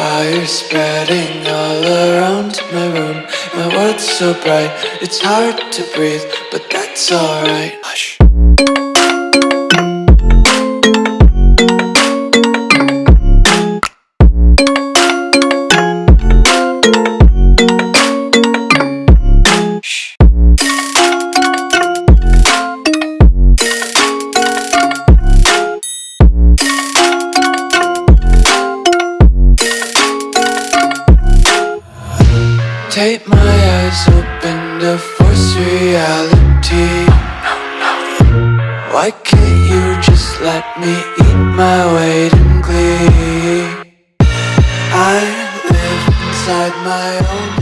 fire spreading all around my room. My world's so bright, it's hard to breathe But that's alright. Hush Take my eyes open to force reality. Why can't you just let me eat my weight in glee? I live inside my own